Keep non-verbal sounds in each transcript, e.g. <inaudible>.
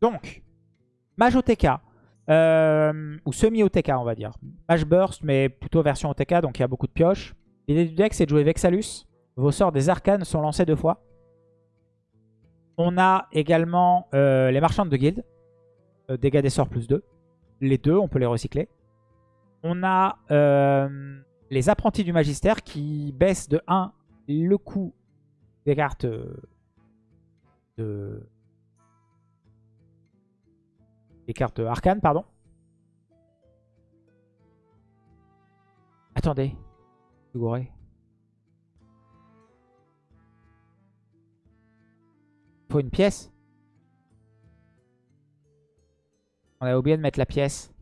Donc, Mage OTK. euh, ou semi-OTK, on va dire. Mage Burst, mais plutôt version OTK, donc il y a beaucoup de pioches. L'idée du deck, c'est de jouer Vexalus. Vos sorts des arcanes sont lancés deux fois. On a également euh, les marchandes de guilde. Euh, dégâts des sorts plus 2. Les deux, on peut les recycler. On a euh, les apprentis du magistère qui baissent de 1 le coût des cartes de... Des cartes arcanes, pardon. Attendez. Je faut une pièce. On a oublié de mettre la pièce.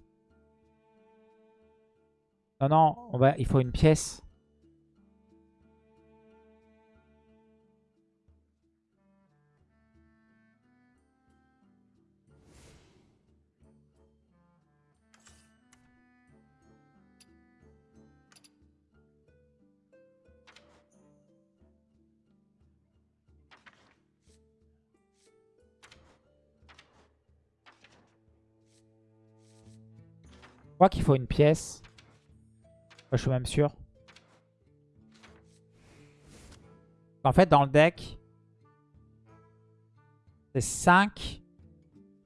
Non, non, on va, il faut une pièce. Je crois qu'il faut une pièce. Je suis même sûr. En fait, dans le deck, c'est 5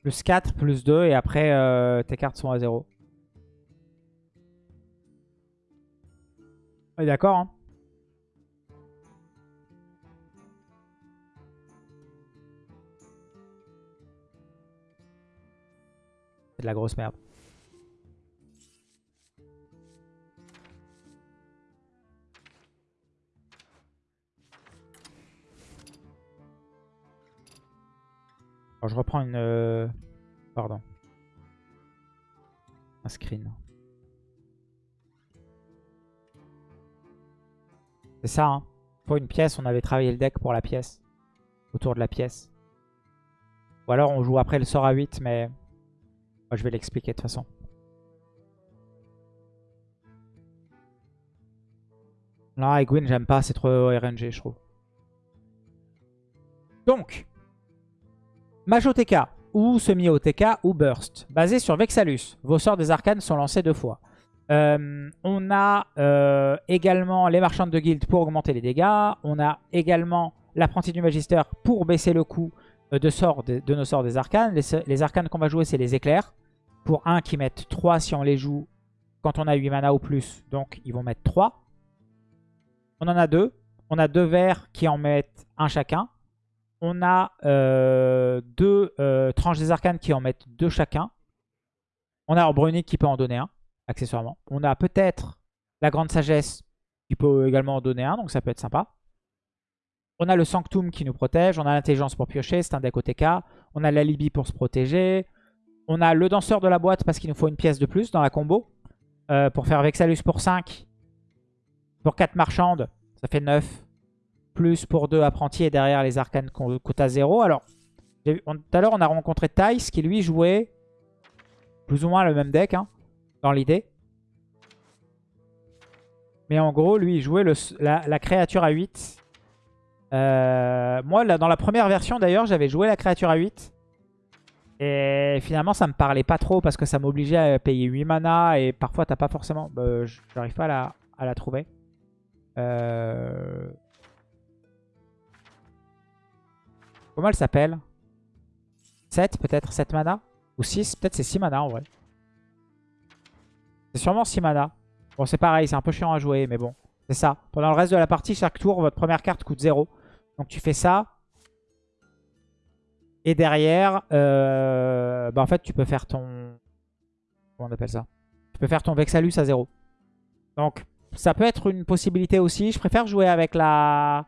plus 4 plus 2 et après euh, tes cartes sont à 0. On est d'accord, hein? C'est de la grosse merde. Je reprends une... euh, Pardon. Un screen. C'est ça, hein. Pour une pièce, on avait travaillé le deck pour la pièce. Autour de la pièce. Ou alors on joue après le sort à 8, mais... Moi, je vais l'expliquer de toute façon. Non, Egwin, j'aime pas, c'est trop RNG, je trouve. Donc, Mage-OTK ou semi-OTK ou Burst, basé sur Vexalus. Vos sorts des arcanes sont lancés deux fois. Euh, on a euh, également les marchandes de guild pour augmenter les dégâts. On a également l'apprenti du magistère pour baisser le coût euh, de, de, nos sorts des arcanes. Les, les arcanes qu'on va jouer, c'est les éclairs. Pour un qui mettent 3 si on les joue quand on a 8 mana ou plus. Donc, ils vont mettre 3. On en a deux. On a deux verts qui en mettent un chacun. On a euh, deux euh, tranches des arcanes qui en mettent deux chacun. On a Orbrunic qui peut en donner un, accessoirement. On a peut-être la Grande Sagesse qui peut également en donner un, donc ça peut être sympa. On a le Sanctum qui nous protège. On a l'Intelligence pour piocher, c'est un deck OTK. On a l'Alibi pour se protéger. On a le Danseur de la boîte parce qu'il nous faut une pièce de plus dans la combo. Euh, pour faire Vexalus pour 5. Pour 4 marchandes, ça fait 9 plus pour deux apprentis et derrière les arcanes à 0. Alors, tout à l'heure, on a rencontré Tice qui lui jouait plus ou moins le même deck hein, dans l'idée. Mais en gros, lui, il jouait la, créature à 8. Euh, moi, dans la première version, d'ailleurs, j'avais joué la créature à 8. Et finalement, ça me parlait pas trop parce que ça m'obligeait à payer 8 mana. Et parfois, t'as pas forcément... Bah, J'arrive pas à la, à la trouver. Euh... Comment elle s'appelle 7 peut-être 7 mana? Ou 6 Peut-être c'est 6 mana en vrai. C'est sûrement 6 mana. Bon c'est pareil, c'est un peu chiant à jouer mais bon. C'est ça. Pendant le reste de la partie, chaque tour, votre première carte coûte 0. Donc tu fais ça. Et derrière, euh, bah en fait tu peux faire ton... Comment on appelle ça? Tu peux faire ton Vexalus à 0. Donc ça peut être une possibilité aussi. Je préfère jouer avec la...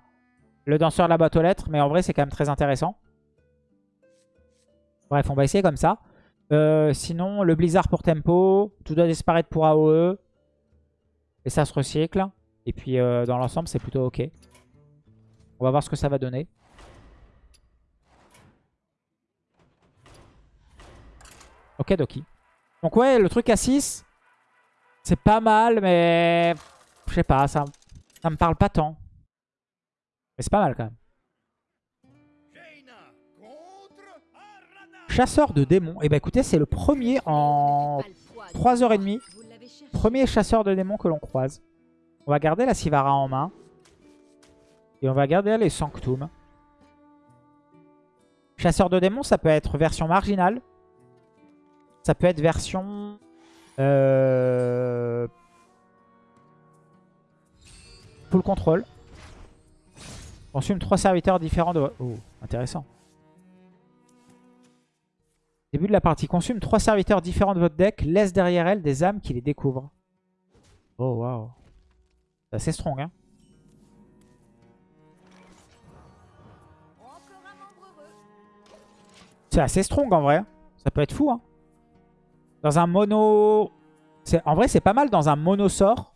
Le danseur de la boîte aux lettres, mais en vrai, c'est quand même très intéressant. Bref, on va essayer comme ça. Euh, sinon, le blizzard pour tempo, tout doit disparaître pour AOE. Et ça se recycle. Et puis, euh, dans l'ensemble, c'est plutôt ok. On va voir ce que ça va donner. Ok, Doki. Donc ouais, le truc à 6, c'est pas mal, mais... Je sais pas, ça, ça me parle pas tant. Mais c'est pas mal quand même. Chasseur de démons. Et bah écoutez, c'est le premier en 3h30. Premier chasseur de démons que l'on croise. On va garder la Sivara en main. Et on va garder les Sanctum. Chasseur de démons, ça peut être version marginale. Ça peut être version... Euh... Full control. Consume trois serviteurs différents de... Oh, intéressant. Début de la partie. Consume trois serviteurs différents de votre deck. Laisse derrière elle des âmes qui les découvrent. Oh, waouh. C'est assez strong, hein. C'est assez strong, en vrai. Ça peut être fou, hein. Dans un mono... En vrai, c'est pas mal dans un mono sort.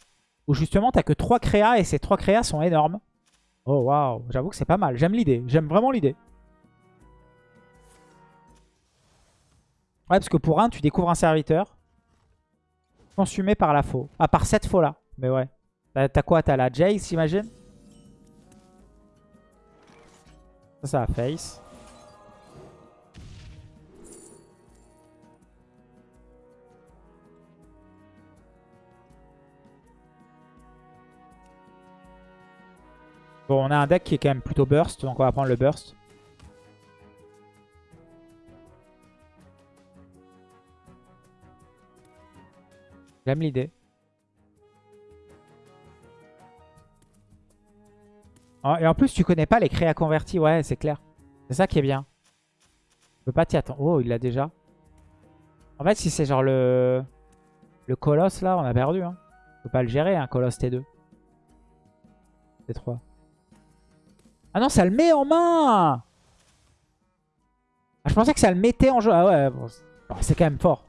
Où justement, t'as que trois créas et ces trois créas sont énormes. Oh, waouh. J'avoue que c'est pas mal. J'aime l'idée. J'aime vraiment l'idée. Ouais, parce que pour un, tu découvres un serviteur. Consumé par la faux. À part cette faux là. Mais ouais. T'as quoi? T'as la Jace, j'imagine? Ça, ça a face. Bon, on a un deck qui est quand même plutôt burst, donc on va prendre le burst. J'aime l'idée. Oh, et en plus, tu connais pas les créas convertis. Ouais, c'est clair. C'est ça qui est bien. Tu peux pas t'y attendre. Oh, il l'a déjà. En fait, si c'est genre le... Le colosse, là, on a perdu. Hein. On peut pas le gérer, un hein, colosse T2. T3. Ah non, ça le met en main ah, Je pensais que ça le mettait en jeu. Ah ouais, c'est quand même fort.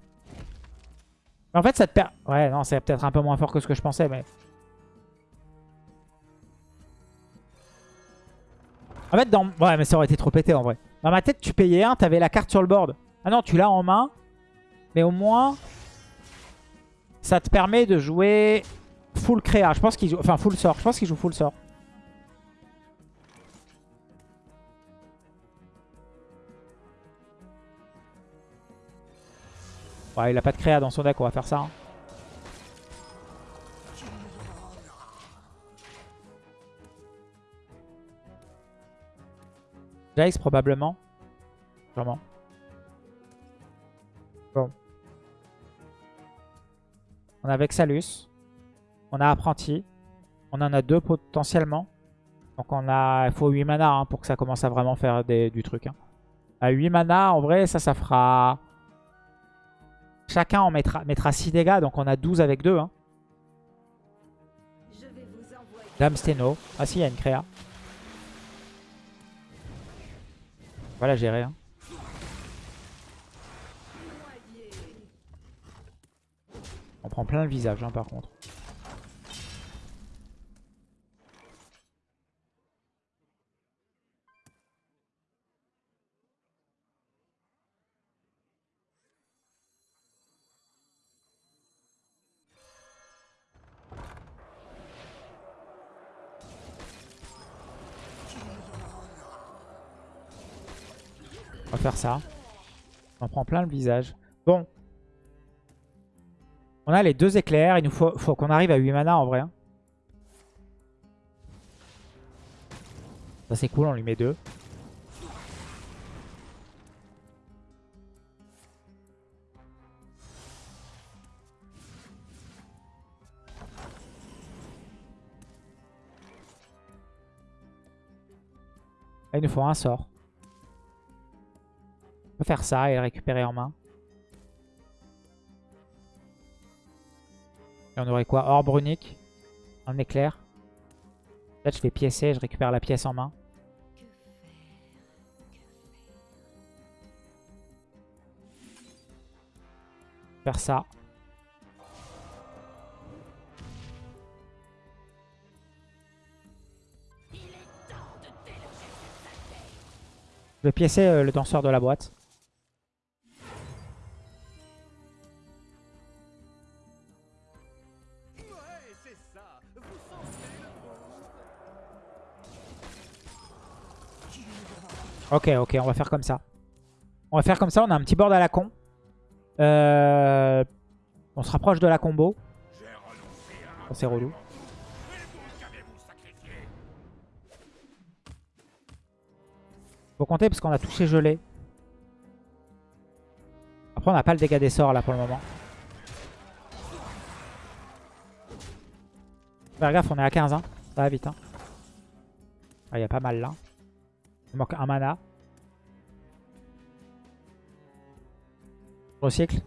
En fait, ça te perd... Ouais, non, c'est peut-être un peu moins fort que ce que je pensais, mais... En fait, dans... Ouais, mais ça aurait été trop pété, en vrai. Dans ma tête, tu payais un, t'avais la carte sur le board. Ah non, tu l'as en main. Mais au moins, ça te permet de jouer full créa. Je pense. Enfin, full sort. Je pense qu'il joue full sort. Ouais, il a pas de créa dans son deck, on va faire ça. Hein. Jace probablement. Sûrement. Bon. On a Vexalus. On a Apprenti. On en a deux potentiellement. Donc on a... Il faut 8 mana hein, pour que ça commence à vraiment faire du truc. Hein. À 8 mana, en vrai, ça, ça fera... Chacun en mettra, mettra 6 dégâts, donc on a 12 avec 2. Hein. Dame Steno. Ah si, il y a une créa. Voilà, gérer. Hein. On prend plein le visage, hein, par contre. On va faire ça. On prend plein le visage. Bon. On a les deux éclairs. Il nous faut, qu'on arrive à 8 mana en vrai. Hein. Ça c'est cool, on lui met deux. il nous faut un sort. Faire ça et le récupérer en main. Et on aurait quoi? Orbe runique. Un éclair. Là, je fais piécer, je récupère la pièce en main. Faire ça. Je vais piécer euh, le danseur de la boîte. Ok, ok, on va faire comme ça. On va faire comme ça, on a un petit board à la con. Euh, on se rapproche de la combo. Oh, c'est relou. Faut compter parce qu'on a touché gelé. Après on n'a pas le dégât des sorts là pour le moment. Faire gaffe, on est à 15. Hein. Ça va vite. Hein. Ah, il y a pas mal là. Il manque un mana. Recycle.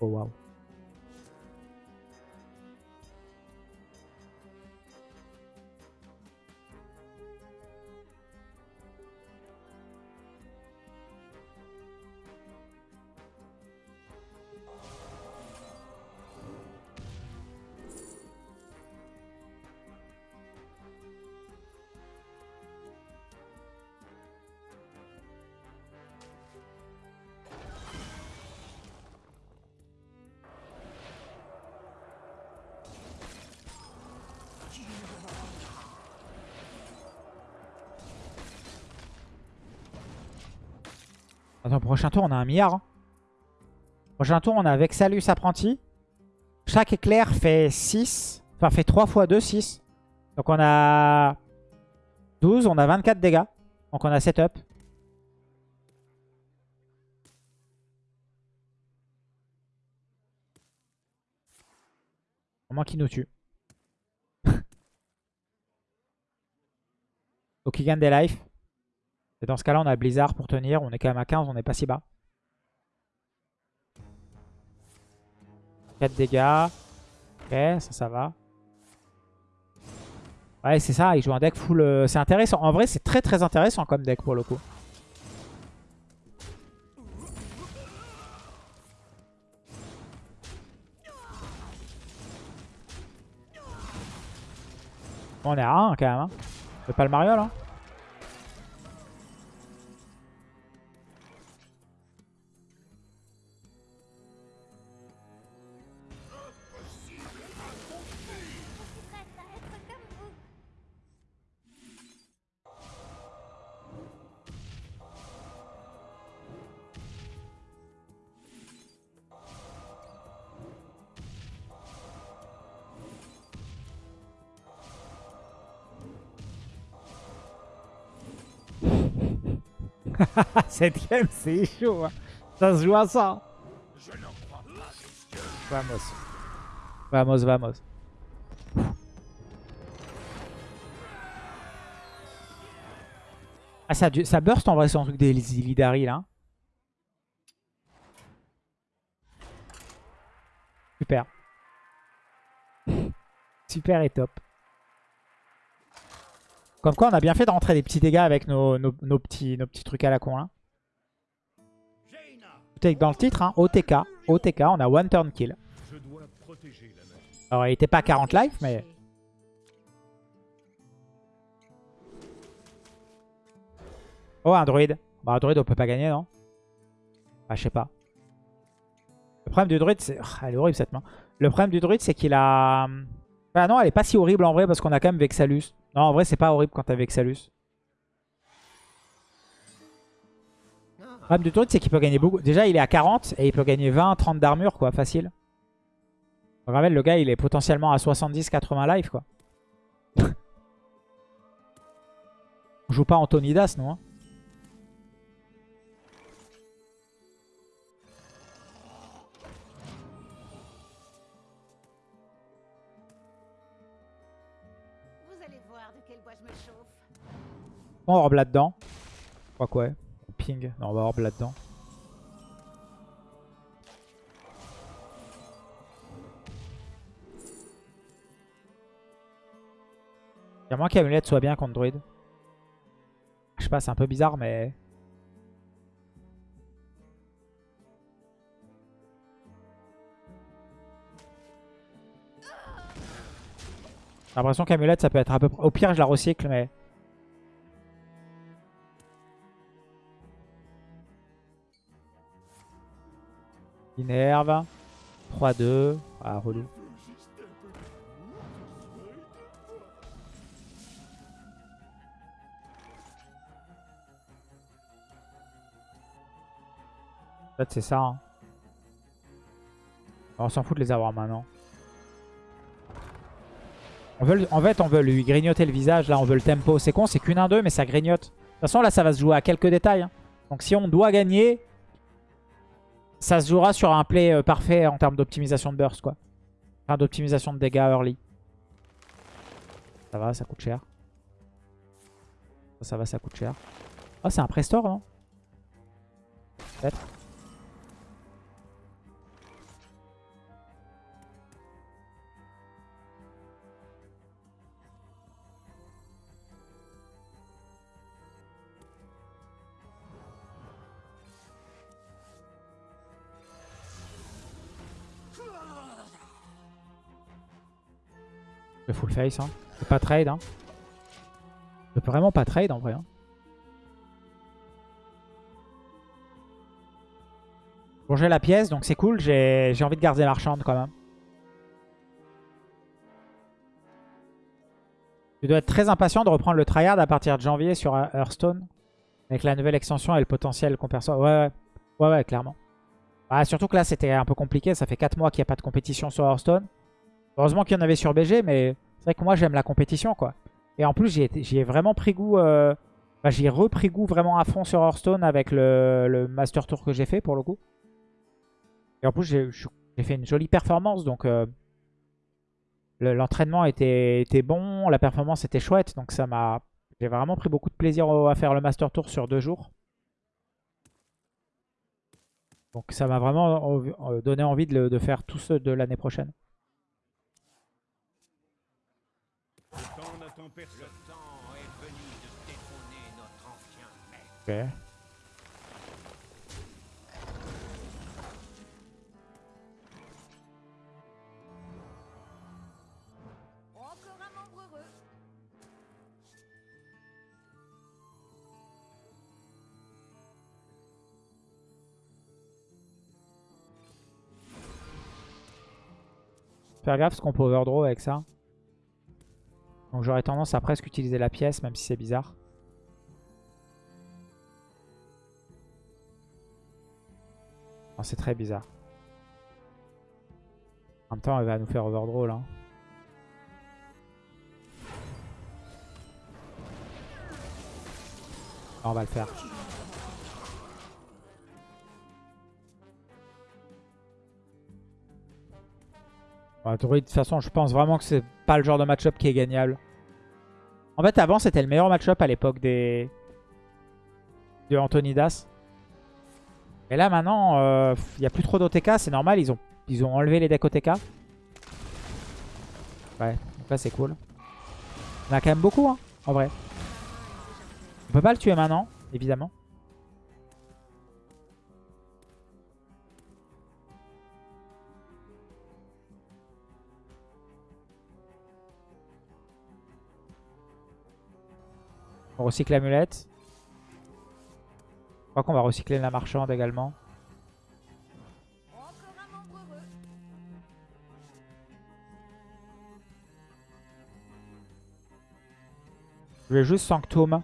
Oh waouh. Prochain tour, on a un milliard. Hein. Prochain tour, on a Vexalus Apprenti. Chaque éclair fait 6. Enfin, fait 3 fois 2, 6. Donc on a 12, on a 24 dégâts. Donc on a setup. Au moins qu'il nous tue. <laughs> Donc il gagne des lives. Et dans ce cas-là, on a Blizzard pour tenir. On est quand même à 15, on n'est pas si bas. 4 dégâts. Ok, ça, ça va. Ouais, c'est ça, il joue un deck full... Euh, c'est intéressant. En vrai, c'est très très intéressant comme deck pour le coup. on est à 1 quand même. Hein. Le Mario là Game, <laughs> c'est chaud. Hein. Ça se joue à ça. Vamos. Vamos, vamos. Ah, ça, ça burst en vrai un truc des Illidari là. Super. <laughs> Super et top. Comme quoi, on a bien fait de rentrer des petits dégâts avec nos, petits, nos petits trucs à la con. Là. Dans le titre, hein, OTK. OTK, on a one turn kill. Alors, il était pas 40 life, mais... Oh, un druide. Bah, un druide, on peut pas gagner, non? Bah, je sais pas. Le problème du druide, c'est... Oh, elle est horrible, cette main. Le problème du druide, c'est qu'il a... Bah non, elle est pas si horrible en vrai, parce qu'on a quand même Vexalus. Non, en vrai, c'est pas horrible quand t'as Vexalus. Le problème truc, c'est qu'il peut gagner beaucoup. Déjà, il est à 40 et il peut gagner 20, 30 d'armure, quoi, facile. Je rappelle, le gars, il est potentiellement à 70, 80 life, quoi. On joue pas Antonidas, nous. Hein. On orbe là-dedans. Je crois quoi Non, on va orbe là-dedans. Il y a moins qu'Amulette soit bien contre Druid. Je sais pas, c'est un peu bizarre, mais... J'ai l'impression qu'Amulette, ça peut être un peu... Au pire, je la recycle, mais... Inerve. 3-2. Ah, relou. En fait, c'est ça. Hein. On s'en fout de les avoir maintenant. On veut, en fait, on veut lui grignoter le visage. Là, on veut le tempo. C'est con, c'est qu'une 1-2, mais ça grignote. De toute façon, là, ça va se jouer à quelques détails. Hein. Donc, si on doit gagner, ça se jouera sur un play euh, parfait en termes d'optimisation de burst, quoi. Enfin, d'optimisation de dégâts early. Ça va, ça coûte cher. Ça, va, ça coûte cher. Ah, c'est un prestore, non? Peut-être. Le full face, hein. Je peux pas trade, hein. Je peux vraiment pas trade en vrai. Hein. Bon, j'ai la pièce, donc c'est cool. J'ai envie de garder marchande quand même. Tu dois être très impatient de reprendre le tryhard à partir de janvier sur euh, Hearthstone. Avec la nouvelle extension et le potentiel qu'on perçoit. Ouais, ouais, ouais, ouais, clairement. Bah, surtout que là, c'était un peu compliqué. Ça fait 4 mois qu'il n'y a pas de compétition sur Hearthstone. Heureusement qu'il y en avait sur BG, mais c'est vrai que moi, j'aime la compétition, quoi. Et en plus, j'y ai, vraiment pris goût... Euh... J'y ai repris goût vraiment à fond sur Hearthstone avec le, Master Tour que j'ai fait, pour le coup. Et en plus, j'ai fait une jolie performance, donc... euh, le- L'entraînement était, bon, la performance était chouette, donc ça m'a... J'ai vraiment pris beaucoup de plaisir à faire le Master Tour sur deux jours. Donc ça m'a vraiment euh, donné envie de, de faire tout ce de l'année prochaine. Le temps n'attend personne. Le temps est venu de détrôner notre ancien maître. Ok. Encore un membre heureux. Faire gaffe parce qu'on peut overdraw avec ça. Donc j'aurais tendance à presque utiliser la pièce, même si c'est bizarre. Non, c'est très bizarre. En même temps, elle va nous faire overdraw là. Ah, on va le faire. Druid, de toute façon, je pense vraiment que c'est pas le genre de match-up qui est gagnable. En fait, avant, c'était le meilleur match-up à l'époque des... de Antonidas. Et là, maintenant, il n'y a plus trop d'OTK, c'est normal, ils ont... ils ont enlevé les decks OTK. Ouais, donc là, c'est cool. On a quand même beaucoup, hein, en vrai. On peut pas le tuer maintenant, évidemment. Recycle l'amulette. Je crois qu'on va recycler la marchande également. Je vais juste Sanctum.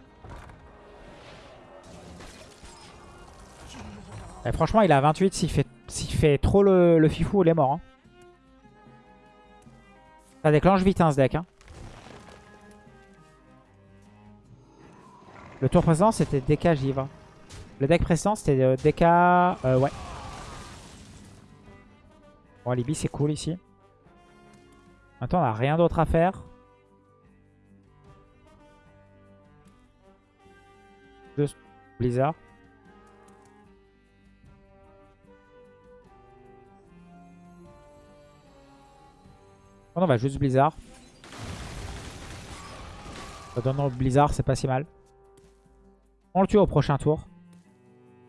Franchement, il a 28. S'il fait, fait trop le, le fifou, il est mort. hein. Ça déclenche vite hein, ce deck. hein. Le tour précédent, c'était DK Givre. Le deck précédent, c'était euh, DK... euh, ouais. Bon, Alibi, c'est cool ici. Maintenant, on n'a rien d'autre à faire. Juste Blizzard. Non, bah juste Blizzard. Le Blizzard, c'est pas si mal. On le tue au prochain tour.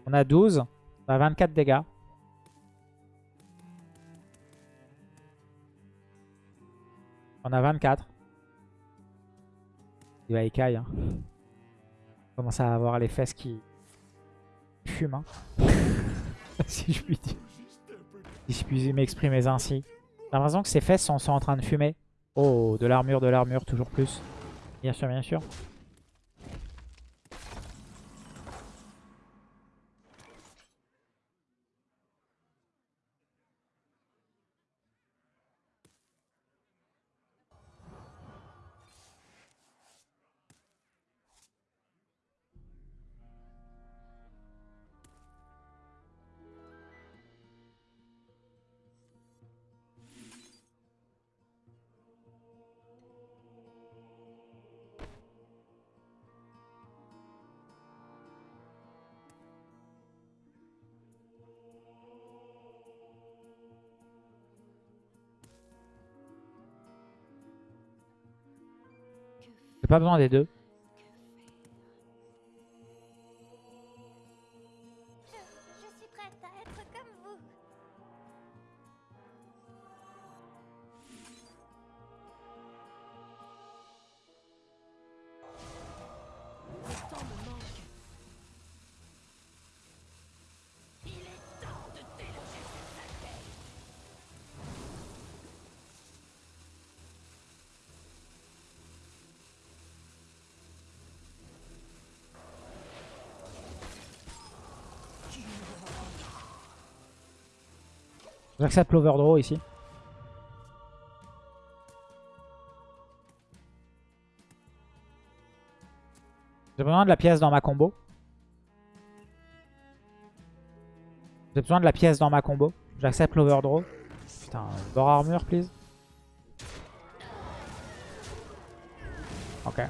On a 12. On a 24 dégâts. On a 24. Il va écaille. Hein. On commence à avoir les fesses qui fument. hein. <laughs> si je puis dire. Si je m'exprimer ainsi. J'ai l'impression que ses fesses sont en train de fumer. Oh, de l'armure, de l'armure, toujours plus. Bien sûr, bien sûr. Pas besoin des deux. J'accepte l'overdraw ici. J'ai besoin de la pièce dans ma combo. J'ai besoin de la pièce dans ma combo. J'accepte l'overdraw. Putain, bord armure, please. Ok.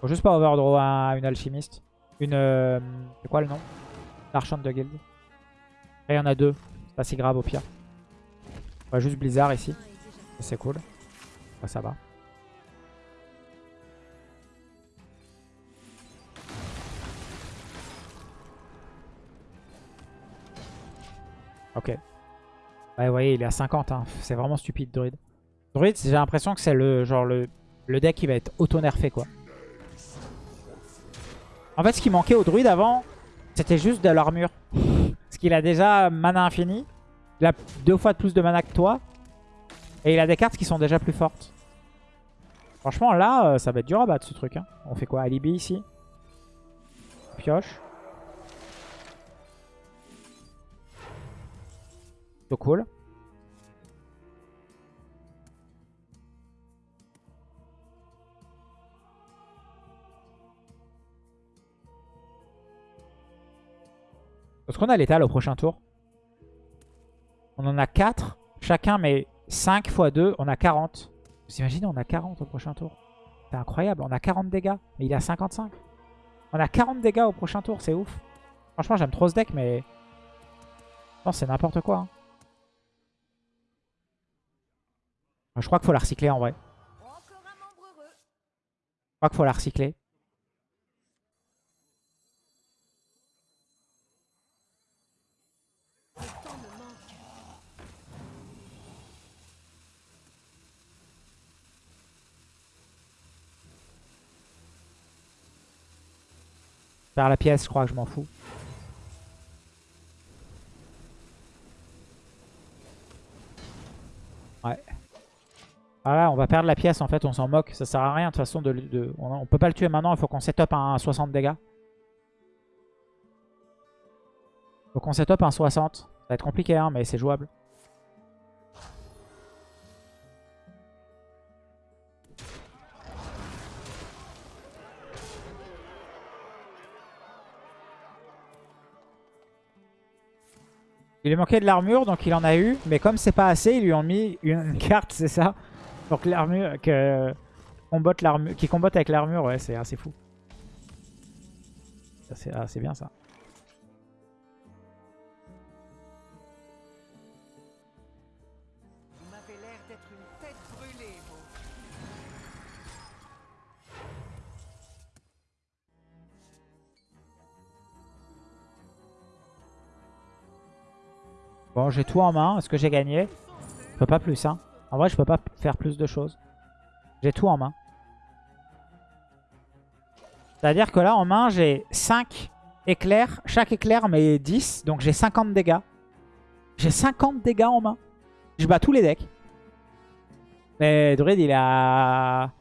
Faut juste pas overdraw à une alchimiste. Une... euh, c'est quoi le nom? L'archante de guild. Il y en a deux. C'est pas si grave au pire. On va juste Blizzard ici. C'est cool. Ouais, ça va. Ok. Ouais, vous voyez, il est à 50. hein. C'est vraiment stupide, Druid. Druid, j'ai l'impression que c'est le genre le, le deck qui va être auto-nerfé, quoi. En fait, ce qui manquait au Druid avant, c'était juste de l'armure. <laughs> Parce qu'il a déjà mana infini. Il a deux fois de plus de mana que toi. Et il a des cartes qui sont déjà plus fortes. Franchement, là, euh, ça va être dur à battre ce truc. hein. On fait quoi? Alibi ici? Pioche. Plutôt cool. Est-ce qu'on a l'étal au prochain tour? On en a 4. Chacun met 5 x 2. On a 40. Vous imaginez, on a 40 au prochain tour. C'est incroyable. On a 40 dégâts. Mais il a 55. On a 40 dégâts au prochain tour. C'est ouf. Franchement, j'aime trop ce deck, mais... Non, c'est n'importe quoi. hein. Je crois qu'il faut la recycler en vrai. Je crois qu'il faut la recycler. Faire la pièce, je crois que je m'en fous. Ouais. Voilà, on va perdre la pièce en fait, on s'en moque. Ça sert à rien de toute façon. De, on peut pas le tuer maintenant, il faut qu'on set up un 60 dégâts. Faut qu'on set up un 60. Ça va être compliqué, hein, mais c'est jouable. Il lui manquait de l'armure, donc il en a eu. Mais comme c'est pas assez, ils lui ont mis une <laughs> carte, c'est ça Donc l'armure que l'armure, qui combatte avec l'armure, ouais, c'est assez fou. Ah, c'est bien ça. Bon, j'ai tout en main. Est-ce que j'ai gagné Je peux pas plus, hein. En vrai, je peux pas faire plus de choses. J'ai tout en main. C'est-à-dire que là, en main, j'ai 5 éclairs. Chaque éclair met 10. Donc j'ai 50 dégâts. J'ai 50 dégâts en main. Je bats tous les decks. Mais Druid, il a...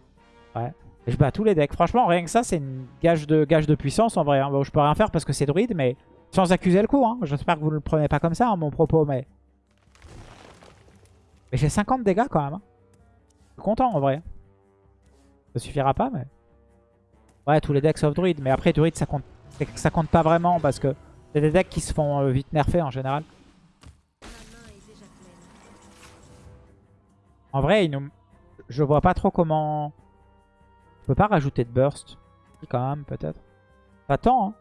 Ouais. Je bats tous les decks. Franchement, rien que ça, c'est une gage de, puissance en vrai. hein. Bon, je peux rien faire parce que c'est Druid, mais sans accuser le coup. Hein. J'espère que vous ne le prenez pas comme ça, hein, mon propos, mais... Mais j'ai 50 dégâts quand même. hein. Je suis content en vrai. Ça suffira pas, mais... Ouais, tous les decks sauf Druid. Mais après, Druid, ça compte, ça compte pas vraiment parce que c'est des decks qui se font euh, vite nerfer en général. En vrai, il nous... je vois pas trop comment... Je peux pas rajouter de burst. Quand même, peut-être. Pas tant, hein.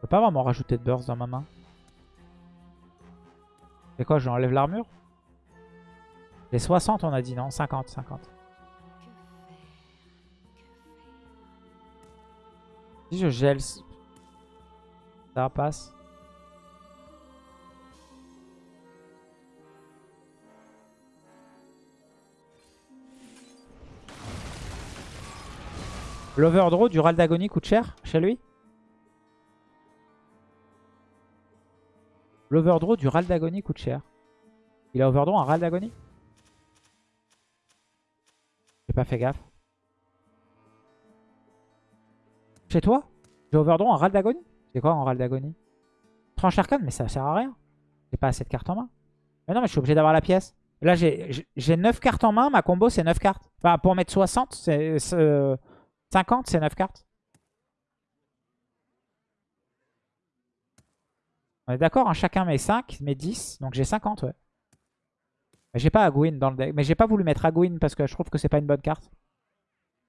Je peux pas vraiment rajouter de burst dans ma main. C'est quoi, j'enlève l'armure? Les 60, on a dit, non? 50, 50. Que faire Que faire Si je gèle... Ça passe. L'overdraw du Ral d'Agonie coûte cher chez lui? L'overdraw du Ral d'Agonie coûte cher. Il a overdraw un Ral d'Agonie J'ai pas fait gaffe. Chez toi? J'ai overdraw un Ral d'Agonie C'est quoi un Ral d'Agonie Tranche arcane, mais ça sert à rien. J'ai pas assez de cartes en main. Mais non, mais je suis obligé d'avoir la pièce. Là, j'ai 9 cartes en main. Ma combo, c'est 9 cartes. Enfin, pour mettre 60, c'est 50, c'est 9 cartes. On est d'accord, hein, chacun met 5, met 10. Donc j'ai 50, ouais. J'ai pas Agouin dans le deck. Mais j'ai pas voulu mettre Agouin parce que je trouve que c'est pas une bonne carte.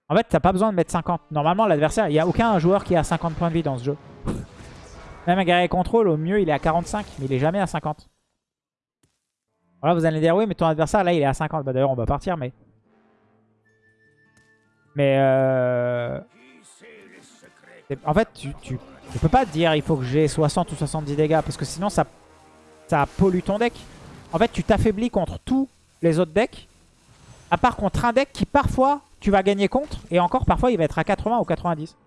En fait, t'as pas besoin de mettre 50. Normalement, l'adversaire, il n'y a aucun joueur qui a 50 points de vie dans ce jeu. <laughs> Même un guerrier contrôle, au mieux, il est à 45. Mais il est jamais à 50. Voilà, vous allez dire, oui, mais ton adversaire, là, il est à 50. Bah d'ailleurs, on va partir, mais... Mais euh... En fait, tu, peux pas te dire il faut que j'ai 60 ou 70 dégâts parce que sinon ça, ça pollue ton deck. En fait, tu t'affaiblis contre tous les autres decks. À part contre un deck qui parfois tu vas gagner contre. Et encore parfois il va être à 80 ou 90. Vous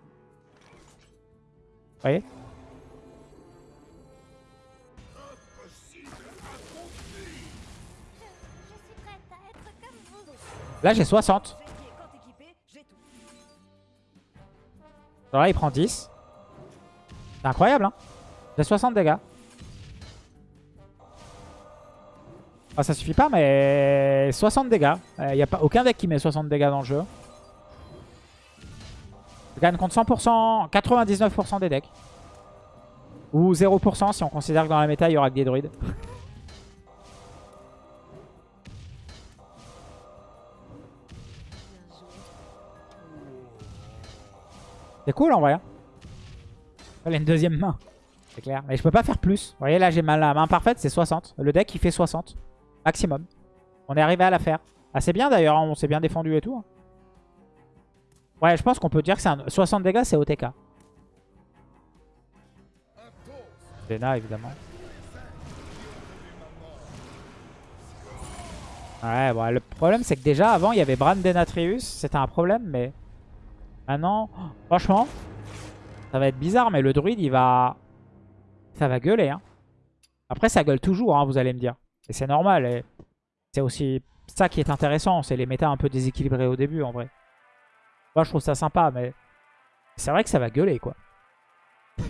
voyez? Là j'ai 60. Alors là, il prend 10. C'est incroyable, hein J'ai 60 dégâts. Ah, ça suffit pas, mais 60 dégâts. Il euh, n'y a pas aucun deck qui met 60 dégâts dans le jeu. Je gagne contre 100%, 99% des decks. Ou 0% si on considère que dans la méta, il y aura que des druides. C'est cool en vrai. A une deuxième main. C'est clair. Mais je peux pas faire plus. Vous voyez là j'ai ma la main parfaite c'est 60. Le deck il fait 60. Maximum. On est arrivé à la faire. Ah c'est bien d'ailleurs. Hein. On s'est bien défendu et tout. Hein. Ouais je pense qu'on peut dire que c'est un 60 dégâts c'est OTK. Dena évidemment. Ouais bon le problème c'est que déjà avant il y avait Bran Denatrius. C'était un problème mais... Maintenant, franchement, ça va être bizarre, mais le druide, il va... Ça va gueuler. Hein. Après, ça gueule toujours, hein, vous allez me dire. Et c'est normal. C'est aussi ça qui est intéressant. C'est les méta un peu déséquilibrés au début, en vrai. Moi, je trouve ça sympa, mais... C'est vrai que ça va gueuler, quoi. <laughs>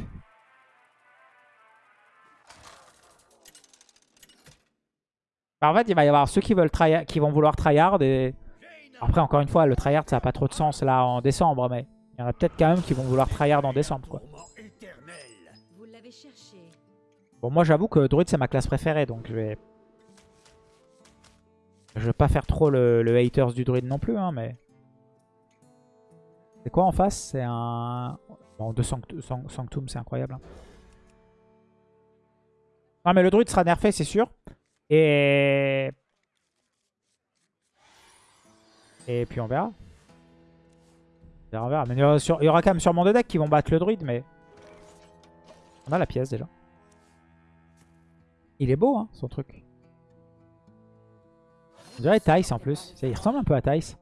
en fait, il va y avoir ceux qui, veulent qui vont vouloir tryhard et après, encore une fois, le tryhard, ça n'a pas trop de sens là en décembre, mais il y en a peut-être quand même qui vont vouloir tryhard en décembre. Quoi. Bon, moi j'avoue que Druid c'est ma classe préférée, donc je vais... Je vais pas faire trop le, haters du Druid non plus, hein, mais... C'est quoi en face? C'est un... Bon, de Sanctum, c'est incroyable. Hein. Non, mais le Druid sera nerfé, c'est sûr. Et et puis on verra. Mais il y, aura, quand même sûrement deux decks qui vont battre le druide, mais... On a la pièce déjà. Il est beau, hein, son truc. On dirait Tice en plus. Il ressemble un peu à Tice.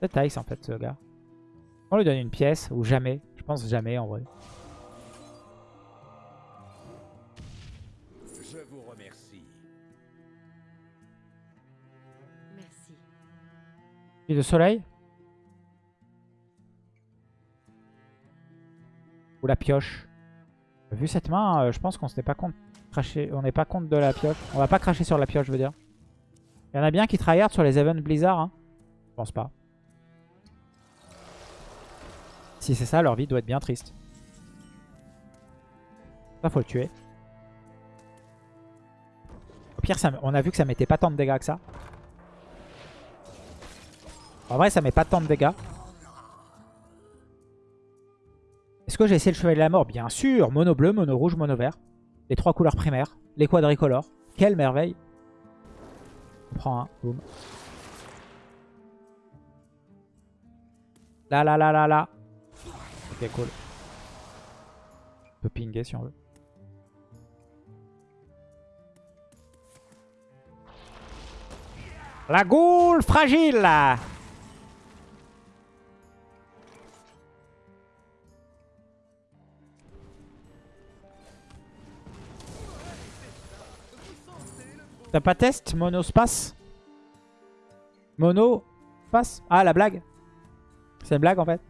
C'est Tice en fait, ce gars. On lui donne une pièce, ou jamais. Je pense jamais en vrai. De soleil. Ou la pioche. Vu cette main, euh, je pense qu'on n'est pas compte cracher. On n'est pas compte de la pioche. On va pas cracher sur la pioche, je veux dire. Il y en a bien qui tryhard sur les events Blizzard. Hein. Je pense pas. Si c'est ça, leur vie doit être bien triste. Ça, faut le tuer. Au pire, ça, on a vu que ça mettait pas tant de dégâts que ça. En vrai, ça met pas tant de dégâts. Est-ce que j'ai essayé le chevalier de la mort? Bien sûr Mono bleu, mono rouge, mono vert. Les trois couleurs primaires. Les quadricolores. Quelle merveille On prend un. Boum. Là, là, là, là, là. Ok, cool. On peut pinguer si on veut. La goule fragile T'as pas test? Mono space Mono space Ah la blague C'est une blague en fait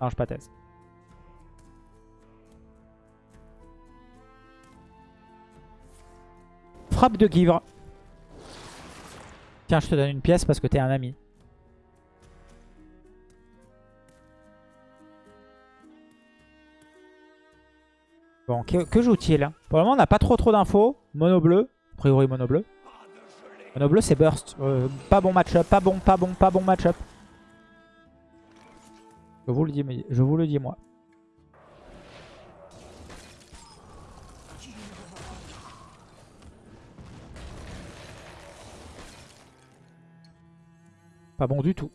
Non je pas test. Frappe de givre. Tiens je te donne une pièce parce que t'es un ami. Bon, que, que joue-t-il? Pour le moment, on n'a pas trop trop d'infos. Mono bleu. Priori, mono bleu. Mono bleu, c'est burst. Euh, pas bon match-up. Pas bon, pas bon, pas bon match-up. Je vous le dis, je vous le dis moi. Pas bon du tout.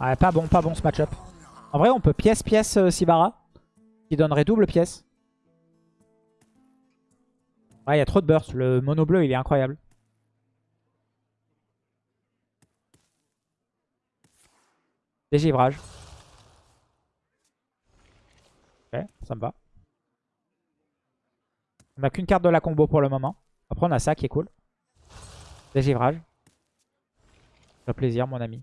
Ouais, pas bon, pas bon ce match-up. En vrai, on peut pièce-pièce euh, Sivara. Qui donnerait double pièce. Ouais, il y a trop de burst. Le mono bleu, il est incroyable. Dégivrage. Ok, ça me va. On n'a qu'une carte de la combo pour le moment. Après, on a ça qui est cool. Dégivrage. Ça plaisir, mon ami.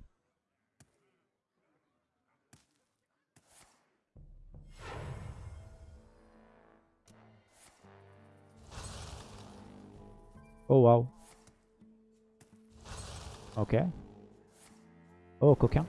Oh waouh. Ok. Oh coquin.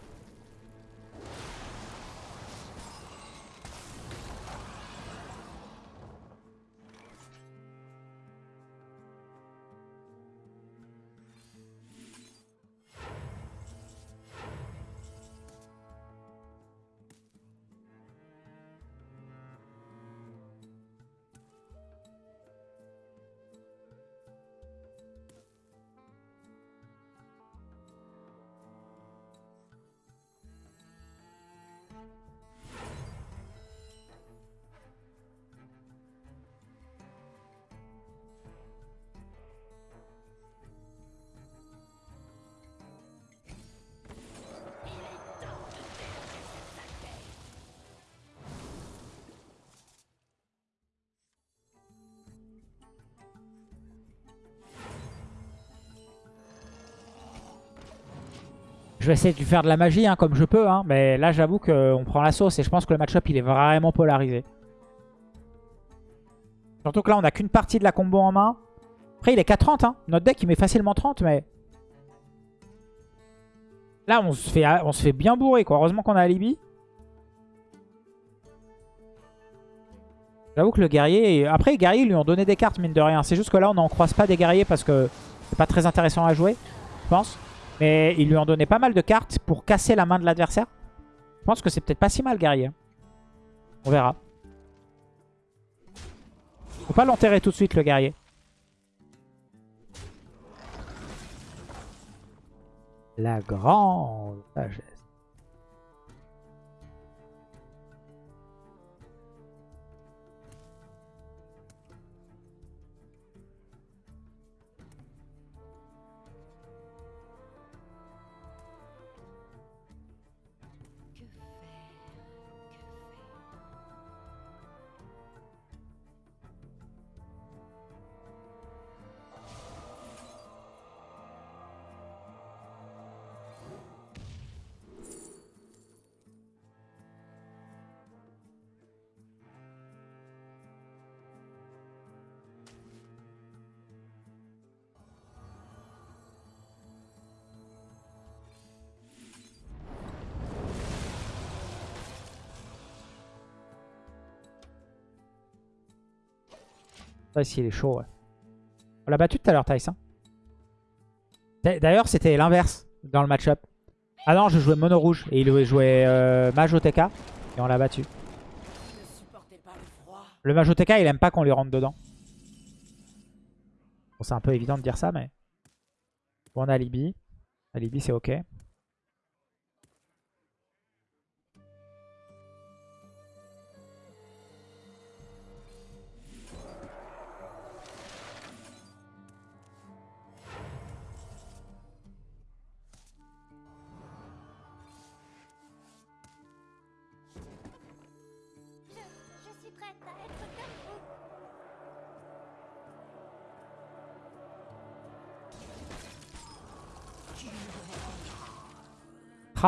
Je vais essayer de faire de la magie hein, comme je peux. hein, mais là, j'avoue qu'on prend la sauce. Et je pense que le match-up, il est vraiment polarisé. Surtout que là, on n'a qu'une partie de la combo en main. Après, il est qu'à 30. Hein. Notre deck, il met facilement 30. Mais là, on se fait, on se fait bien bourrer. Quoi. Heureusement qu'on a Alibi. J'avoue que le guerrier... Après, les guerriers, ils lui ont donné des cartes, mine de rien. C'est juste que là, on n'en croise pas des guerriers parce que c'est pas très intéressant à jouer, je pense. Mais ils lui ont donné pas mal de cartes pour casser la main de l'adversaire. Je pense que c'est peut-être pas si mal, guerrier. On verra. Faut pas l'enterrer tout de suite, le guerrier. La grande sagesse. Tice, il est chaud. On l'a battu tout à l'heure, Tice. hein. D'ailleurs, c'était l'inverse dans le match-up. Ah non, je jouais mono rouge et il jouait euh, mage OTK et on l'a battu. Le Majoteka, il aime pas qu'on lui rentre dedans. Bon, c'est un peu évident de dire ça, mais... Bon, on a Alibi. Alibi, c'est ok.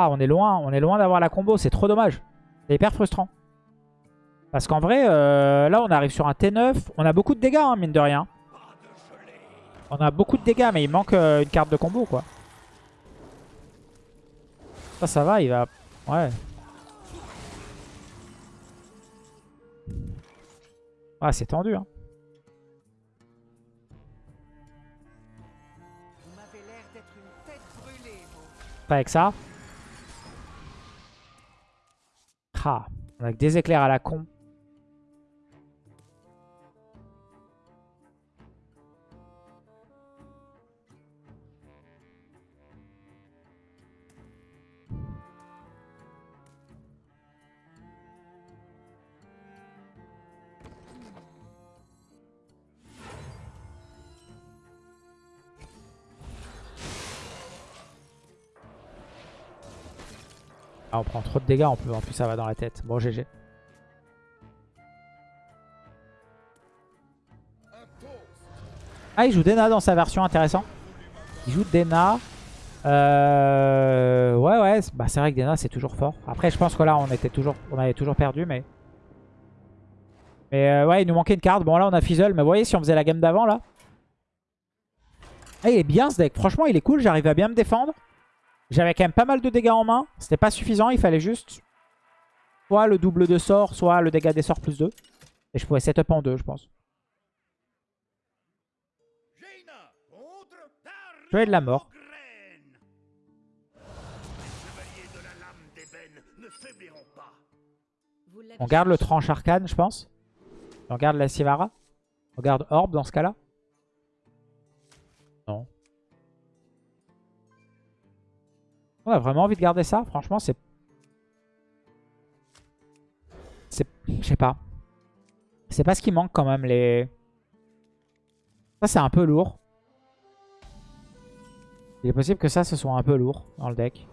Ah, on est loin, on est loin d'avoir la combo, c'est trop dommage. C'est hyper frustrant. Parce qu'en vrai, euh, là on arrive sur un T9. On a beaucoup de dégâts, hein, mine de rien. On a beaucoup de dégâts, mais il manque euh, une carte de combo, quoi. Ça, ça va, il va... Ouais. Ah, c'est tendu, hein. Pas avec ça. Ah, on a que des éclairs à la con. Ah, on prend trop de dégâts en plus, en plus ça va dans la tête. Bon, GG. Ah, il joue Dena dans sa version, intéressant. Il joue Dena. Euh... Ouais, ouais, bah, c'est vrai que Dena c'est toujours fort. Après, je pense que là, on était toujours, on avait toujours perdu, mais... Mais euh, ouais, il nous manquait une carte. Bon, là, on a Fizzle, mais vous voyez, si on faisait la game d'avant, là... Ah, il est bien, ce deck. Franchement, il est cool. J'arrive à bien me défendre. J'avais quand même pas mal de dégâts en main. C'était pas suffisant. Il fallait juste soit le double de sort, soit le dégât des sorts plus 2. Et je pouvais setup en 2, je pense. Je vais de la mort. On garde le tranche arcane, je pense. On garde la Sivara. On garde Orb dans ce cas-là. On a vraiment envie de garder ça Franchement, c'est... C'est... Je sais pas. C'est pas ce qui manque quand même, les... Ça, c'est un peu lourd. Il est possible que ça, ce soit un peu lourd dans le deck.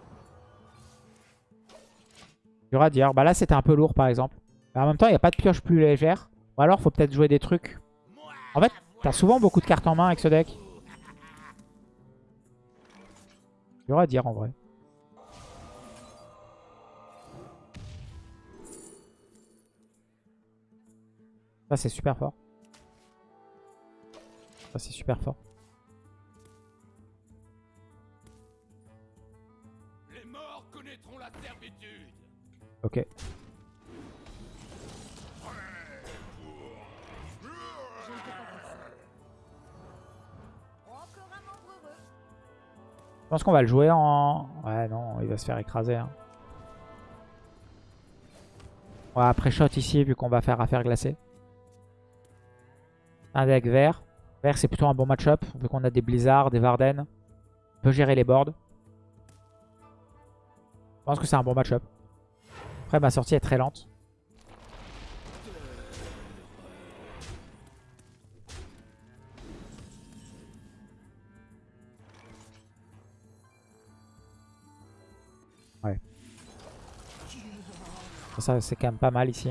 Dur à dire. Bah là, c'était un peu lourd, par exemple. Mais en même temps, il n'y a pas de pioche plus légère. Ou alors, faut peut-être jouer des trucs. En fait, t'as souvent beaucoup de cartes en main avec ce deck. Dur à dire, en vrai. Ça, c'est super fort. Ça, c'est super fort. Les morts connaîtront la servitude. Ok. Je pense qu'on va le jouer en... Ouais, non, il va se faire écraser. Hein. On va après shot ici, vu qu'on va faire affaire glacée. Un deck vert. Vert, c'est plutôt un bon match-up, vu qu'on a des Blizzards, des Varden. On peut gérer les boards. Je pense que c'est un bon match-up. Après, ma sortie est très lente. Ça, c'est quand même pas mal ici.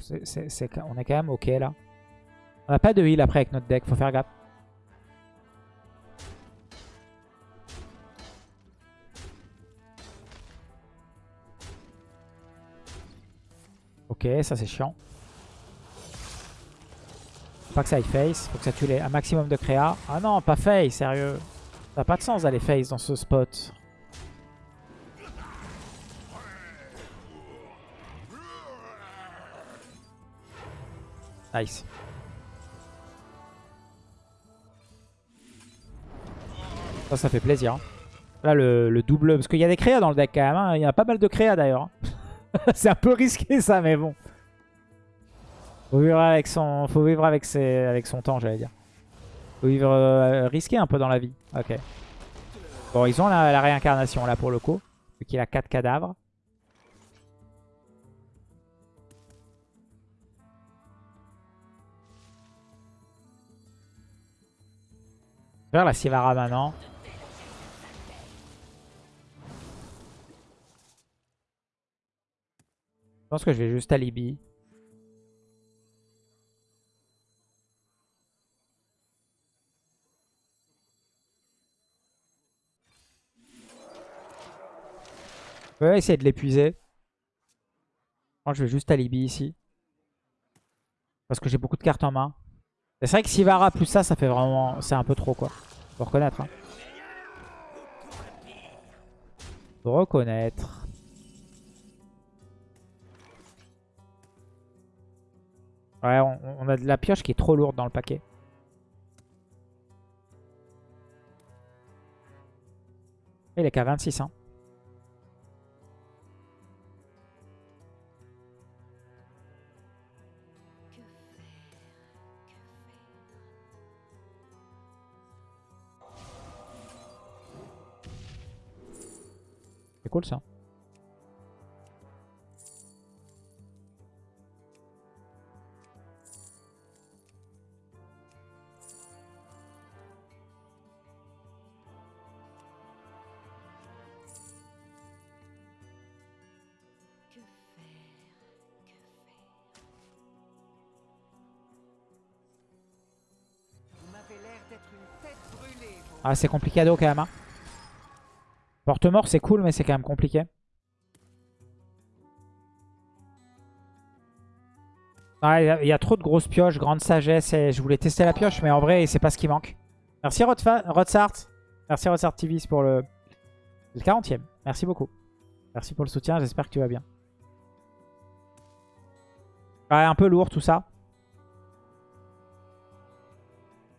C'est- on est quand même ok là. On n'a pas de heal après avec notre deck, faut faire gaffe. Ok, ça c'est chiant. Faut pas que ça aille face, faut que ça tue les, un maximum de créa. Ah non, pas face, sérieux. Ça n'a pas de sens d'aller face dans ce spot. Nice. Ça, ça fait plaisir. Là, le, double... Parce qu'il y a des créas dans le deck quand même. Hein. Il y a pas mal de créas d'ailleurs. Hein. <laughs> C'est un peu risqué ça, mais bon. Faut vivre avec son, faut vivre avec ses, avec son temps, j'allais dire. Faut vivre euh, risqué un peu dans la vie. Ok. Bon, ils ont la, la réincarnation là pour le coup. Vu qu'il a 4 cadavres. Faire la Sivara maintenant. Je pense que je vais juste alibi. Je vais essayer de l'épuiser. Moi, je vais juste alibi ici. Parce que j'ai beaucoup de cartes en main. C'est vrai que Sivara plus ça, ça fait vraiment... C'est un peu trop, quoi. Faut reconnaître. Hein. Faut reconnaître. Ouais, on, on a de la pioche qui est trop lourde dans le paquet. Il est qu'à 26, hein. Brûlée, vous. Ah, c'est compliqué quand même. Hein. Porte-mort, c'est cool, mais c'est quand même compliqué. Ah, Il y, a- trop de grosses pioches, grande sagesse. Et je voulais tester la pioche, mais en vrai, c'est pas ce qui manque. Merci Rodsart. Merci Rodsart TV pour le, le 40ème. Merci beaucoup. Merci pour le soutien, j'espère que tu vas bien. Ouais, un peu lourd tout ça.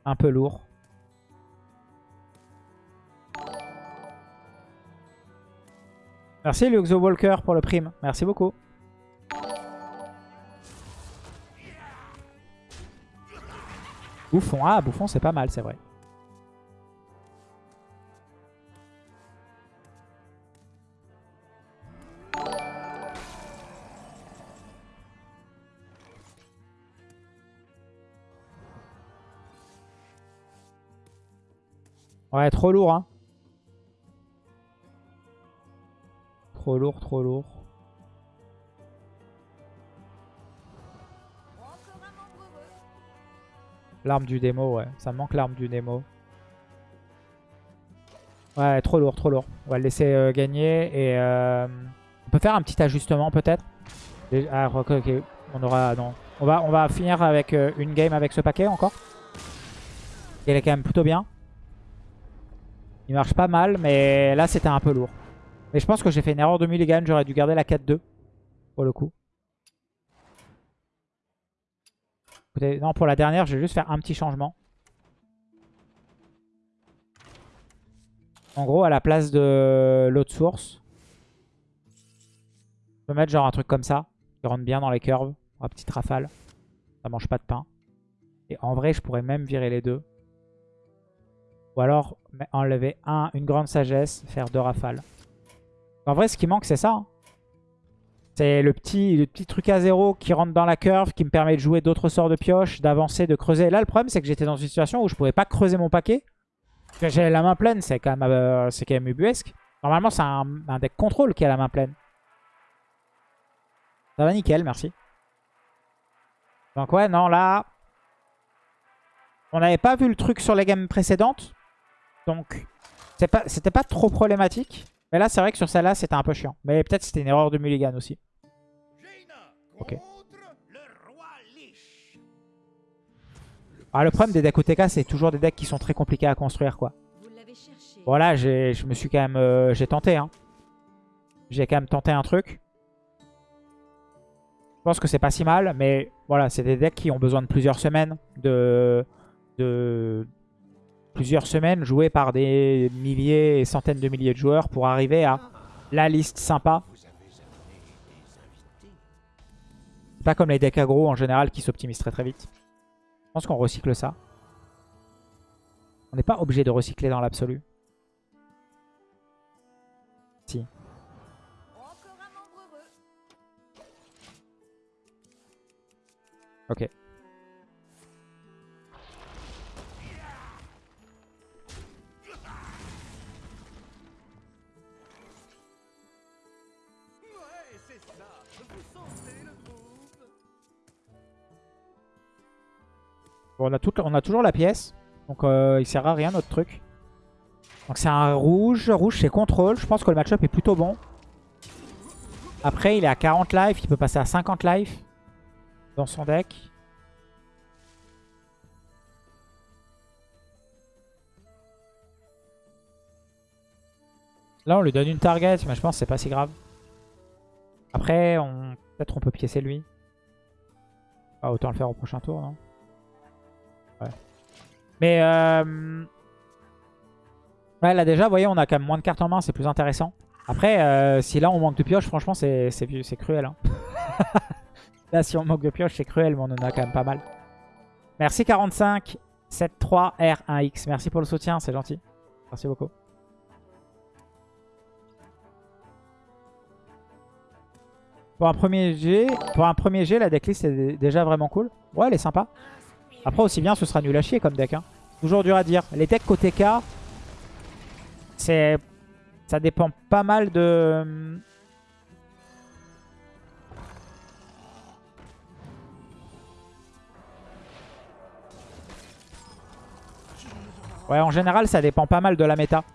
Un peu lourd. Merci Luxo Walker pour le prime. Merci beaucoup. Bouffon. Ah, Bouffon, c'est pas mal, c'est vrai. Ouais, trop lourd, hein. Trop lourd, trop lourd. L'arme du démo, ouais. Ça me manque l'arme du démo. Ouais, trop lourd, trop lourd. On va le laisser euh, gagner. Et euh, on peut faire un petit ajustement peut-être? Ah, ok. On aura... Non. On va, on va finir avec euh, une game avec ce paquet encore. Il est quand même plutôt bien. Il marche pas mal, mais là c'était un peu lourd. Mais je pense que j'ai fait une erreur de mulligan. J'aurais dû garder la 4-2 pour le coup. Non, pour la dernière, je vais juste faire un petit changement. En gros, à la place de l'autre source, je peux mettre genre un truc comme ça, qui rentre bien dans les curves, une petite rafale. Ça mange pas de pain. Et en vrai, je pourrais même virer les deux. Ou alors enlever un, une grande sagesse, faire deux rafales. En vrai, ce qui manque, c'est ça. hein. C'est le petit, le petit truc à zéro qui rentre dans la curve, qui me permet de jouer d'autres sorts de pioche, d'avancer, de creuser. Là, le problème, c'est que j'étais dans une situation où je pouvais pas creuser mon paquet. J'ai la main pleine, c'est quand, même, euh, quand même ubuesque. Normalement, c'est un, deck contrôle qui a la main pleine. Ça va nickel, merci. Donc ouais, non, là... On n'avait pas vu le truc sur les games précédentes. Donc, c'était pas, pas trop problématique. Mais là, c'est vrai que sur celle-là, c'était un peu chiant. Mais peut-être c'était une erreur de mulligan aussi. Ok. Ah, le problème des decks OTK, c'est toujours des decks qui sont très compliqués à construire, quoi. Voilà, j'ai- je me suis quand même... euh, j'ai tenté, hein. J'ai quand même tenté un truc. Je pense que c'est pas si mal, mais voilà, c'est des decks qui ont besoin de plusieurs semaines de, de, plusieurs semaines, joué par des milliers et centaines de milliers de joueurs pour arriver à la liste sympa. Pas comme les decks aggro en général qui s'optimisent très très vite. Je pense qu'on recycle ça. On n'est pas obligé de recycler dans l'absolu. Si. Ok. On, a on a toujours la pièce. Donc euh, il sert à rien notre truc. Donc c'est un rouge. Rouge c'est contrôle. Je pense que le match-up est plutôt bon. Après il est à 40 life. Il peut passer à 50 life dans son deck. Là on lui donne une target. Mais je pense que c'est pas si grave. Après peut-être on peut piécer lui. Autant le faire au prochain tour non? Mais euh... là déjà, vous voyez, on a quand même moins de cartes en main, c'est plus intéressant. Après, euh, si là on manque de pioche, franchement, c'est cruel. Hein. <laughs> là, si on manque de pioche, c'est cruel, mais on en a quand même pas mal. Merci 45 73 R1X. Merci pour le soutien, c'est gentil. Merci beaucoup. Pour un premier G, pour un premier G, la decklist est déjà vraiment cool. Ouais, elle est sympa. Après, aussi bien, ce sera nul à chier comme deck. Hein. Toujours dur à dire. Les decks côté K, ça dépend pas mal de... Ouais, en général, ça dépend pas mal de la méta.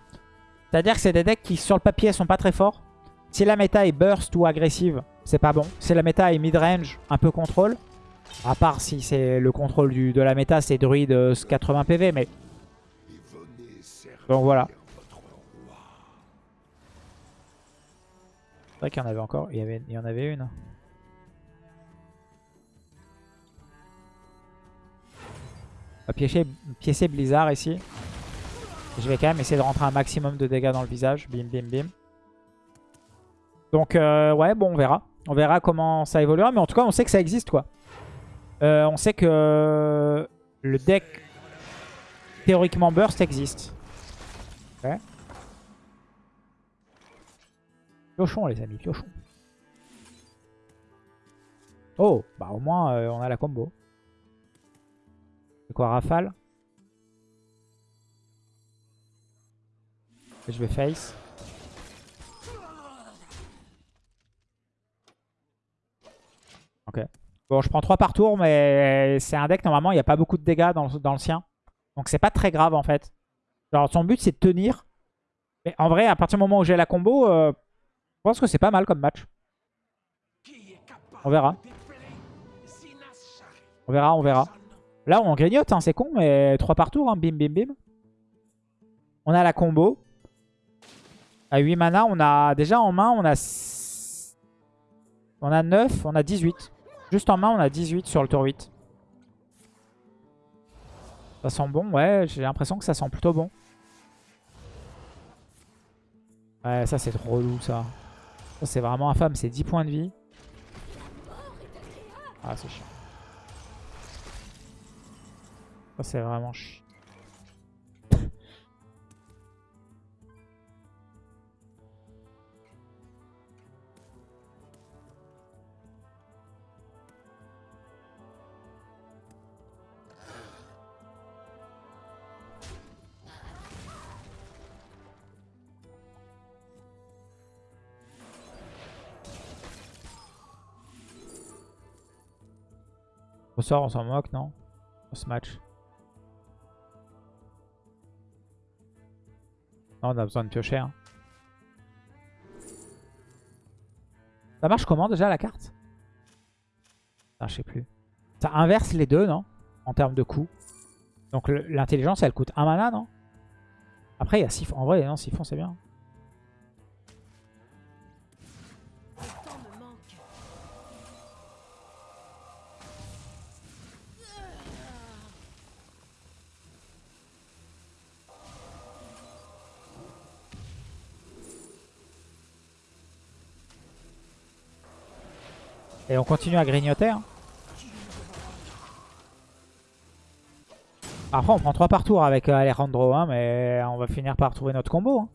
C'est-à-dire que c'est des decks qui, sur le papier, sont pas très forts. Si la méta est burst ou agressive, c'est pas bon. Si la méta est mid-range, un peu contrôle, à part si c'est le contrôle de la méta, c'est druide euh, 80 PV, mais... Donc voilà. C'est vrai qu'il y en avait encore. Il y, en avait une. On va piécer Blizzard ici. Je vais quand même essayer de rentrer un maximum de dégâts dans le visage. Bim, bim, bim. Donc, euh, ouais, bon, on verra. On verra comment ça évoluera. Mais en tout cas, on sait que ça existe, quoi. Euh, on sait que le deck théoriquement burst existe. Ok. Piochons les amis, piochons. Oh, bah au moins euh, on a la combo. C'est quoi, rafale? Je vais face. Ok. Bon, je prends 3 par tour, mais c'est un deck, normalement, il n'y a pas beaucoup de dégâts dans le, sien. Donc c'est pas très grave, en fait. Genre, son but, c'est de tenir. Mais en vrai, à partir du moment où j'ai la combo, euh, je pense que c'est pas mal comme match. On verra. On verra, on verra. Là, on grignote, hein, c'est con, mais 3 par tour, hein, bim, bim, bim. On a la combo. À 8 mana, on a déjà en main, on a... On a 9, on a 18. Juste en main, on a 18 sur le tour 8. Ça sent bon, ouais, j'ai l'impression que ça sent plutôt bon. Ouais, ça c'est trop relou ça. Ça c'est vraiment infâme, c'est 10 points de vie. Ah, c'est chiant. Ça c'est vraiment chiant. On s'en moque, non? Sur ce match. Non, on a besoin de piocher. hein. Ça marche comment déjà la carte? Ah, Je sais plus. Ça inverse les deux, non? En termes de coût. Donc l'intelligence, elle coûte 1 mana, non? Après, il y a Siphon. En vrai, non, Siphon, c'est bien. Et on continue à grignoter. hein. Après, on prend 3 par tour avec euh, Alejandro, hein, mais on va finir par trouver notre combo. hein.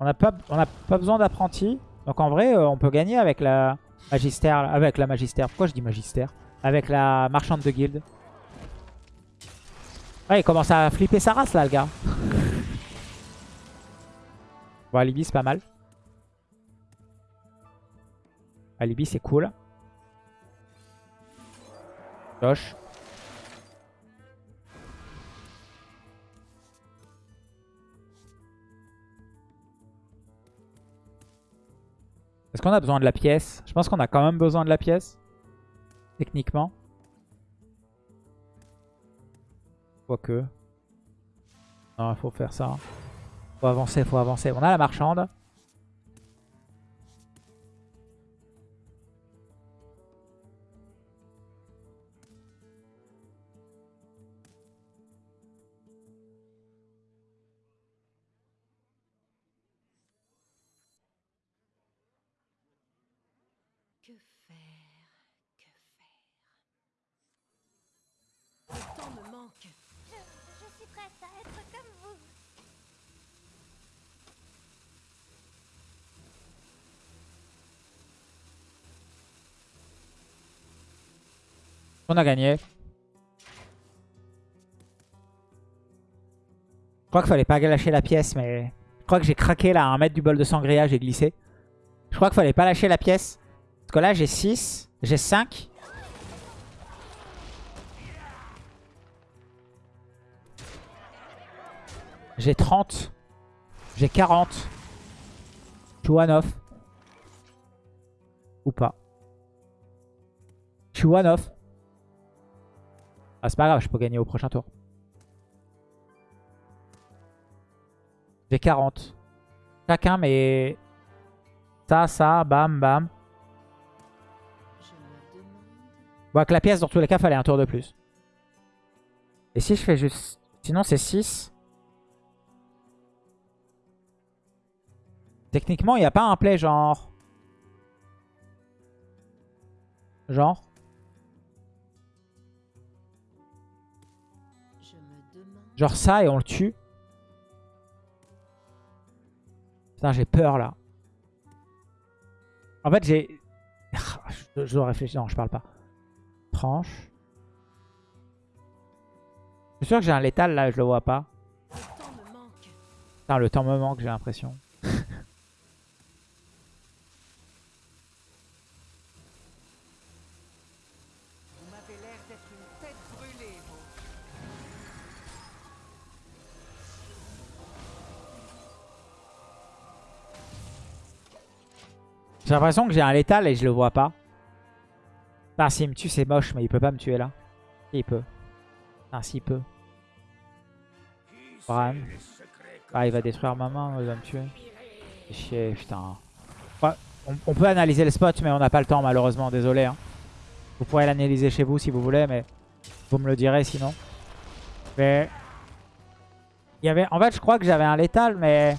On n'a pas, pas besoin d'apprenti. Donc en vrai, euh, on peut gagner avec la magistère. Avec la magistère. Pourquoi je dis magistère Avec la marchande de guilde. Ouais, il commence à flipper sa race là, le gars. <laughs> bon, Alibi, c'est pas mal. Alibi, c'est cool. Josh. Est-ce qu'on a besoin de la pièce? Je pense qu'on a quand même besoin de la pièce. Techniquement. Quoique. Non, il faut faire ça. Faut avancer, faut avancer. On a la marchande. On a gagné. Je crois qu'il fallait pas lâcher la pièce, mais... Je crois que j'ai craqué là à un mètre du bol de sangria, j'ai glissé. Je crois qu'il fallait pas lâcher la pièce. Parce que là, j'ai 6, j'ai 5. J'ai 30. J'ai 40. Je suis one off. Ou pas. Je suis one off. Ah, c'est pas grave, je peux gagner au prochain tour. J'ai 40. Chacun, mais... Ça, ça, bam, bam. Bon, avec la pièce, dans tous les cas, fallait un tour de plus. Et si je fais juste... Sinon, c'est 6. Techniquement, il n'y a pas un play genre... Genre Genre ça et on le tue. Putain, j'ai peur là. En fait, j'ai... <laughs> je, dois réfléchir. Non, je parle pas. Tranche. Je suis sûr que j'ai un létal là, je le vois pas. Putain, le temps me manque, j'ai l'impression. J'ai l'impression que j'ai un létal et je le vois pas. Putain, s'il me tue, c'est moche, mais il peut pas me tuer là. Il peut. Putain, s'il peut. Bran. Ah, il va détruire ma main, il va me tuer. Chier, putain. On peut analyser le spot, mais on n'a pas le temps, malheureusement. Désolé. hein. Vous pourrez l'analyser chez vous si vous voulez, mais vous me le direz sinon. Mais... Il y avait... En fait, je crois que j'avais un létal, mais...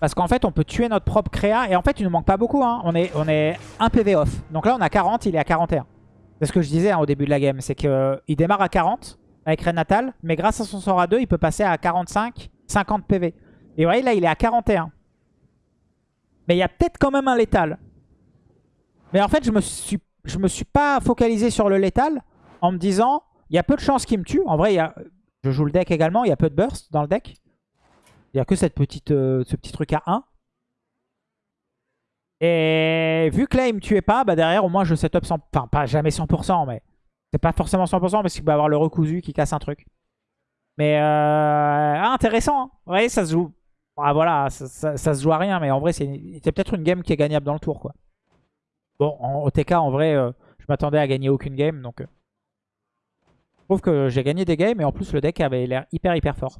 Parce qu'en fait, on peut tuer notre propre créa. Et en fait, il nous manque pas beaucoup. Hein. On, est, on est 1 PV off. Donc là, on a 40, il est à 41. C'est ce que je disais hein, au début de la game. C'est qu'il démarre à 40 avec Renatal. Mais grâce à son sort à 2, il peut passer à 45, 50 PV. Et vous voyez, là, il est à 41. Mais il y a peut-être quand même un létal. Mais en fait, je me suis, je me suis pas focalisé sur le létal en me disant, il y a peu de chances qu'il me tue. En vrai, il y a, je joue le deck également. Il y a peu de burst dans le deck. A que cette petite, euh, ce petit truc à 1. Et vu que là, il me tuait pas, bah derrière, au moins, je setup 100%. Enfin, pas jamais 100%, mais c'est pas forcément 100% parce qu'il peut avoir le recousu qui casse un truc. Mais euh, intéressant. Hein. Ouais, ça se joue. Ah, voilà, ça, se joue à rien, mais en vrai, c'est c'est peut-être une game qui est gagnable dans le tour, quoi. Bon, en OTK, en vrai, euh, je m'attendais à gagner aucune game, donc... je trouve que j'ai gagné des games, et en plus, le deck avait l'air hyper, hyper fort.